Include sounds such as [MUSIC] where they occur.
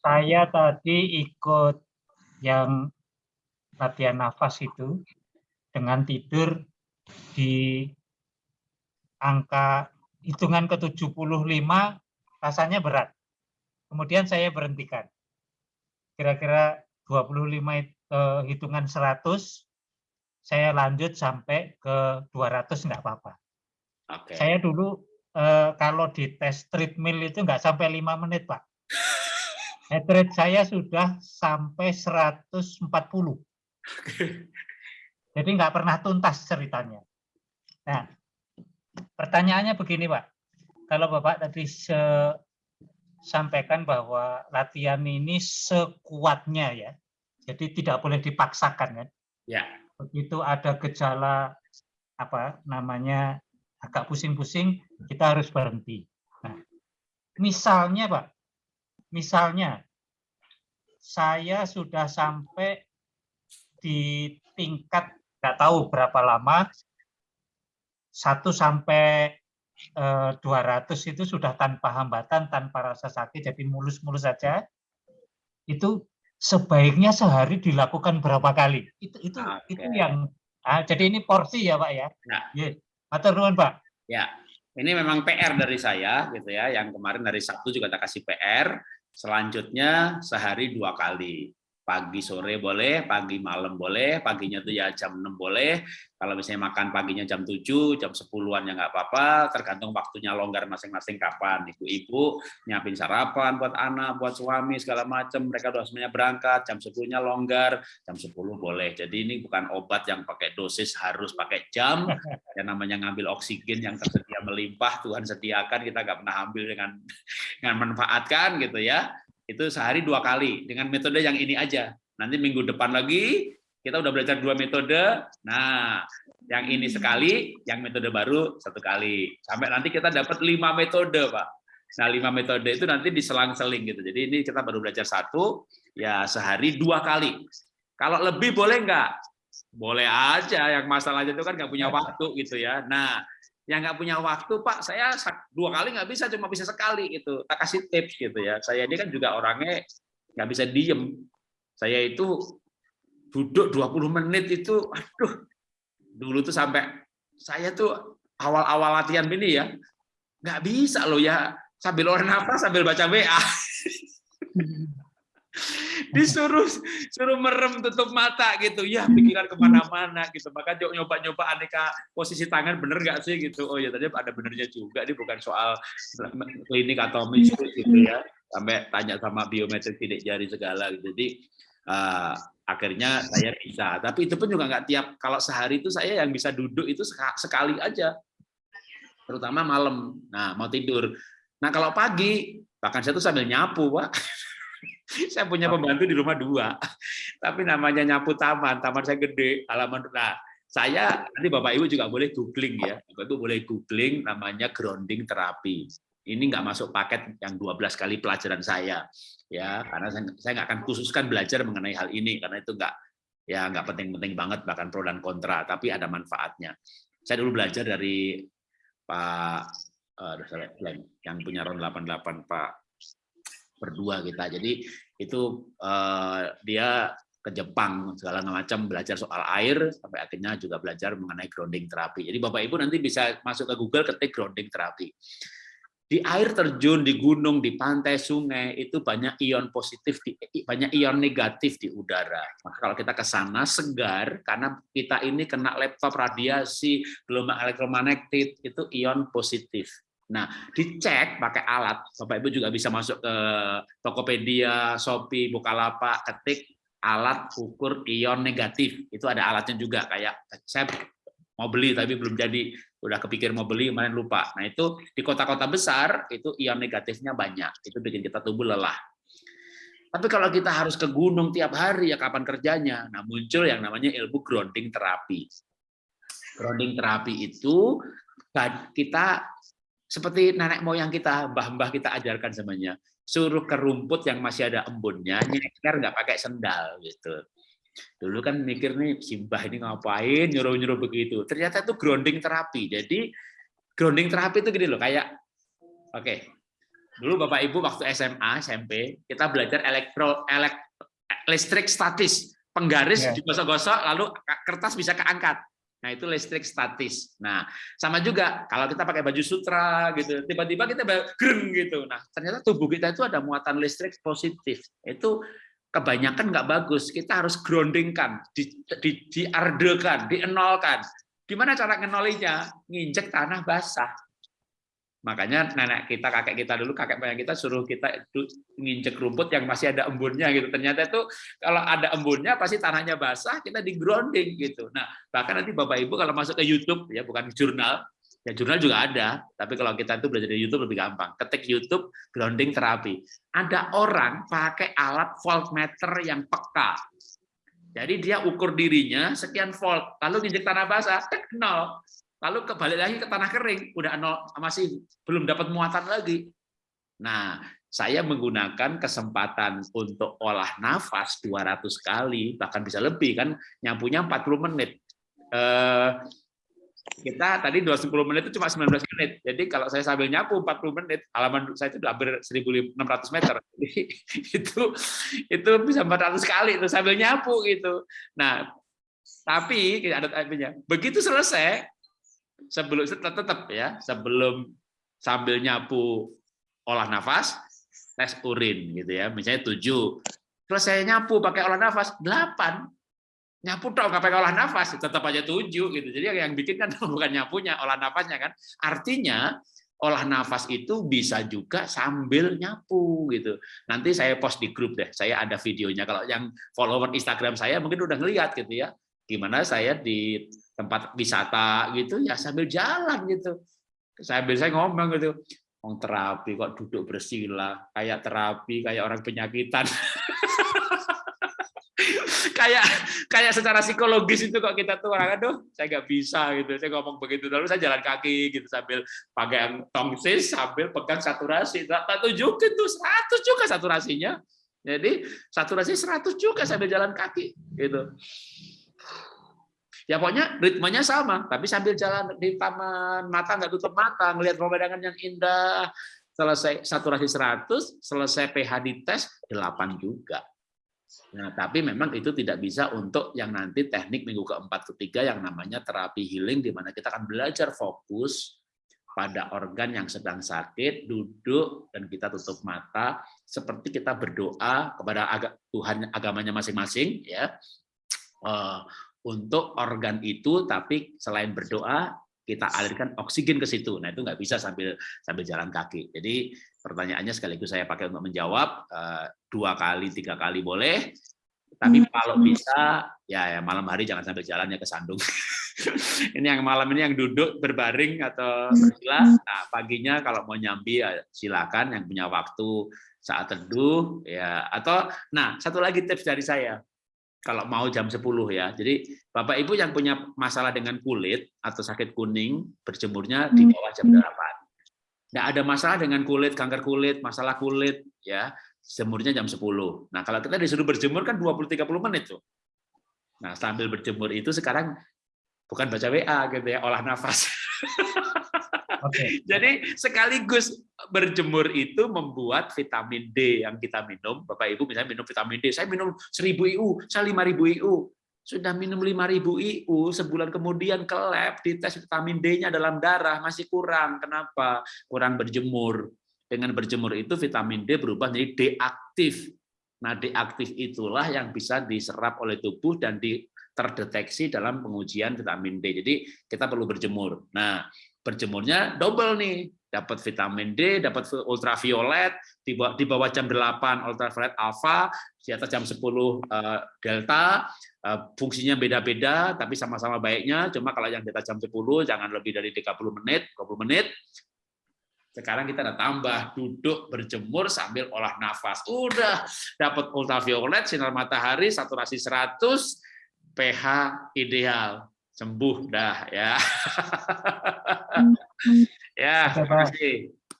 Saya tadi ikut yang latihan nafas itu dengan tidur di angka hitungan ke-75 rasanya berat. Kemudian saya berhentikan. Kira-kira 25 eh, hitungan 100 saya lanjut sampai ke 200 enggak apa-apa. Oke. Saya dulu eh, kalau di tes treadmill itu enggak sampai lima menit, Pak. Heart rate saya sudah sampai 140. Jadi nggak pernah tuntas ceritanya. Nah, pertanyaannya begini, Pak. Kalau Bapak tadi se sampaikan bahwa latihan ini sekuatnya ya, jadi tidak boleh dipaksakan kan? Ya. Begitu ada gejala apa namanya agak pusing-pusing, kita harus berhenti. Nah, misalnya Pak, misalnya saya sudah sampai di tingkat nggak tahu berapa lama, satu sampai eh, 200 itu sudah tanpa hambatan, tanpa rasa sakit, jadi mulus-mulus saja. Itu sebaiknya sehari dilakukan berapa kali? Itu itu Oke. itu yang ah, jadi ini porsi ya Pak ya. Nah. Ye. Matur nuwun Pak. Ya, ini memang PR dari saya gitu ya. Yang kemarin dari Sabtu juga tak kasih PR. Selanjutnya sehari dua kali. Pagi sore boleh, pagi malam boleh, paginya tuh ya jam 6 boleh. Kalau misalnya makan paginya jam 7, jam 10-an ya nggak apa-apa, tergantung waktunya longgar masing-masing kapan. Ibu-ibu nyiapin sarapan buat anak, buat suami segala macam, mereka udah semuanya berangkat, jam 10-nya longgar, jam 10 boleh. Jadi ini bukan obat yang pakai dosis harus pakai jam, yang namanya ngambil oksigen yang tersedia melimpah Tuhan sediakan kita nggak pernah ambil dengan [LAUGHS] dengan manfaatkan gitu ya itu sehari dua kali dengan metode yang ini aja. Nanti minggu depan lagi kita udah belajar dua metode. Nah yang ini sekali yang metode baru satu kali. Sampai nanti kita dapat lima metode pak. Nah lima metode itu nanti diselang-seling gitu. Jadi ini kita baru belajar satu ya sehari dua kali. Kalau lebih boleh nggak? Boleh aja yang masalahnya itu kan nggak punya waktu gitu ya. Nah yang nggak punya waktu pak. Saya dua kali nggak bisa cuma bisa sekali gitu. Tak kasih tips gitu ya. Saya ini kan juga orangnya nggak bisa diem. Saya itu duduk 20 menit itu aduh. Dulu tuh sampai saya tuh awal-awal latihan ini ya nggak bisa loh ya. Sambil orang nafas sambil baca WA disuruh suruh merem tutup mata gitu. Ya pikiran ke mana-mana gitu. Maka nyoba-nyoba aneka posisi tangan bener nggak sih gitu? Oh ya tadi ada benernya juga ini bukan soal klinik atau mistis gitu ya. Sampai tanya sama biometrik tidak jari segala gitu. Jadi uh, akhirnya saya bisa. Tapi itu pun juga nggak tiap kalau sehari itu saya yang bisa duduk itu sekali aja. Terutama malam. Nah mau tidur. Nah kalau pagi bahkan saya tuh sambil nyapu pak [LAUGHS] saya punya pembantu di rumah dua, [LAUGHS] tapi namanya nyapu taman, taman saya gede, halaman. Nah, saya nanti bapak ibu juga boleh googling ya, bapak ibu boleh googling namanya grounding terapi. Ini nggak masuk paket yang 12 kali pelajaran saya, ya, karena saya, saya nggak akan khususkan belajar mengenai hal ini karena itu nggak ya nggak penting-penting banget bahkan pro dan kontra, tapi ada manfaatnya. Saya dulu belajar dari Pak uh, yang punya RON 88 Pak berdua kita. Jadi itu uh, dia ke Jepang segala macam belajar soal air sampai akhirnya juga belajar mengenai grounding terapi. Jadi Bapak Ibu nanti bisa masuk ke Google ketik grounding terapi. Di air terjun, di gunung, di pantai, sungai itu banyak ion positif, banyak ion negatif di udara. Maka kalau kita ke sana segar karena kita ini kena laptop radiasi, gelombang elektromagnetik itu ion positif. Nah, dicek pakai alat. Bapak Ibu juga bisa masuk ke Tokopedia, Shopee, Bukalapak, ketik alat ukur ion negatif. Itu ada alatnya juga kayak saya mau beli tapi belum jadi, udah kepikir mau beli kemarin lupa. Nah, itu di kota-kota besar itu ion negatifnya banyak. Itu bikin kita tubuh lelah. Tapi kalau kita harus ke gunung tiap hari ya kapan kerjanya? Nah, muncul yang namanya ilmu grounding terapi. Grounding terapi itu kita seperti nenek moyang kita, mbah-mbah kita ajarkan semuanya. Suruh ke rumput yang masih ada embunnya, nyeker nggak pakai sendal gitu. Dulu kan mikir nih, simbah ini ngapain nyuruh-nyuruh begitu. Ternyata itu grounding terapi. Jadi grounding terapi itu gini loh, kayak oke. Okay, Dulu Bapak Ibu waktu SMA, SMP, kita belajar elektro elek, listrik statis. Penggaris Ya. digosok-gosok lalu kertas bisa keangkat. Nah, itu listrik statis. Nah, sama juga kalau kita pakai baju sutra gitu, tiba-tiba kita greng gitu. Nah, ternyata tubuh kita itu ada muatan listrik positif. Itu kebanyakan nggak bagus. Kita harus groundingkan, di, di, diardekan, dienolkan. Gimana cara ngenolinya? Nginjek tanah basah. Makanya nenek kita, kakek kita dulu, kakek moyang kita suruh kita nginjek rumput yang masih ada embunnya gitu. Ternyata itu kalau ada embunnya pasti tanahnya basah, kita di grounding gitu. Nah, bahkan nanti Bapak Ibu kalau masuk ke YouTube ya bukan jurnal, ya jurnal juga ada, tapi kalau kita itu belajar di YouTube lebih gampang. Ketik YouTube grounding terapi. Ada orang pakai alat voltmeter yang peka. Jadi dia ukur dirinya sekian volt, lalu nginjek tanah basah, tek, nol lalu kembali lagi ke tanah kering, udah nol, masih belum dapat muatan lagi. Nah, saya menggunakan kesempatan untuk olah nafas 200 kali, bahkan bisa lebih kan, nyapunya 40 menit. Eh, kita tadi 20 menit itu cuma 19 menit. Jadi kalau saya sambil nyapu 40 menit, halaman saya itu hampir 1.600 meter. [LAUGHS] Jadi itu itu bisa 400 kali itu sambil nyapu gitu. Nah, tapi ada. Begitu selesai, sebelum tetap ya sebelum sambil nyapu olah nafas tes urin gitu ya. Misalnya tujuh selesai nyapu pakai olah nafas. Delapan nyapu dong nggak pakai olah nafas. Tetap aja tujuh gitu. Jadi yang bikin kan [LAUGHS] bukan nyapunya olah nafasnya kan. Artinya olah nafas itu bisa juga sambil nyapu gitu. Nanti saya post di grup deh saya ada videonya. Kalau yang follower Instagram saya mungkin udah ngeliat gitu ya gimana saya di tempat wisata gitu ya sambil jalan gitu. Sambil saya ngomong gitu Wong terapi kok duduk bersila kayak terapi kayak orang penyakitan. [LAUGHS] Kayak kayak secara psikologis itu kok kita tuh orang aduh saya nggak bisa gitu. Saya ngomong begitu lalu saya jalan kaki gitu sambil pakai tongsis sambil pegang saturasi. Tak, tak tunjukin tuh 100 juga saturasinya. Jadi saturasi 100 juga sambil jalan kaki gitu ya pokoknya ritmenya sama tapi sambil jalan di taman mata nggak tutup mata ngelihat pemandangan yang indah. Selesai saturasi 100 selesai pH dites 8 juga. Nah tapi memang itu tidak bisa untuk yang nanti teknik minggu keempat ketiga yang namanya terapi healing di mana kita akan belajar fokus pada organ yang sedang sakit duduk dan kita tutup mata. Seperti kita berdoa kepada Tuhan agamanya masing-masing ya untuk organ itu, tapi selain berdoa kita alirkan oksigen ke situ. Nah itu nggak bisa sambil sambil jalan kaki. Jadi pertanyaannya sekaligus saya pakai untuk menjawab dua kali, tiga kali boleh. Tapi kalau bisa ya, ya malam hari jangan sambil jalannya ke sandung. [LAUGHS] ini yang malam ini yang duduk berbaring atau bersila. Nah paginya kalau mau nyambi ya silakan yang punya waktu saat teduh ya atau nah satu lagi tips dari saya kalau mau jam 10 ya. Jadi Bapak Ibu yang punya masalah dengan kulit atau sakit kuning, berjemurnya di bawah jam 8. Nggak ada masalah dengan kulit, kanker kulit, masalah kulit, ya jemurnya jam 10. Nah kalau kita disuruh berjemur kan 20-30 menit tuh. Nah sambil berjemur itu sekarang bukan baca WA gitu ya, olah nafas. [LAUGHS] [LAUGHS] Jadi sekaligus berjemur itu membuat vitamin D yang kita minum, Bapak Ibu misalnya minum vitamin D, saya minum 1000 IU, saya 5000 IU. Sudah minum 5000 IU, sebulan kemudian ke lab, dites vitamin D-nya dalam darah masih kurang. Kenapa? Kurang berjemur. Dengan berjemur itu vitamin D berubah menjadi D aktif. Nah, D aktif itulah yang bisa diserap oleh tubuh dan di terdeteksi dalam pengujian vitamin D. Jadi kita perlu berjemur. Nah, berjemurnya double nih dapat vitamin D, dapat ultraviolet di bawah, jam 8 ultraviolet alfa, di atas jam 10 delta, fungsinya beda-beda tapi sama-sama baiknya, cuma kalau yang di atas jam 10 jangan lebih dari 30 menit, 20 menit. Sekarang kita ada tambah duduk berjemur sambil olah nafas. Udah dapat ultraviolet, sinar matahari, saturasi 100, pH ideal sembuh dah ya. [LAUGHS] ya, terima kasih.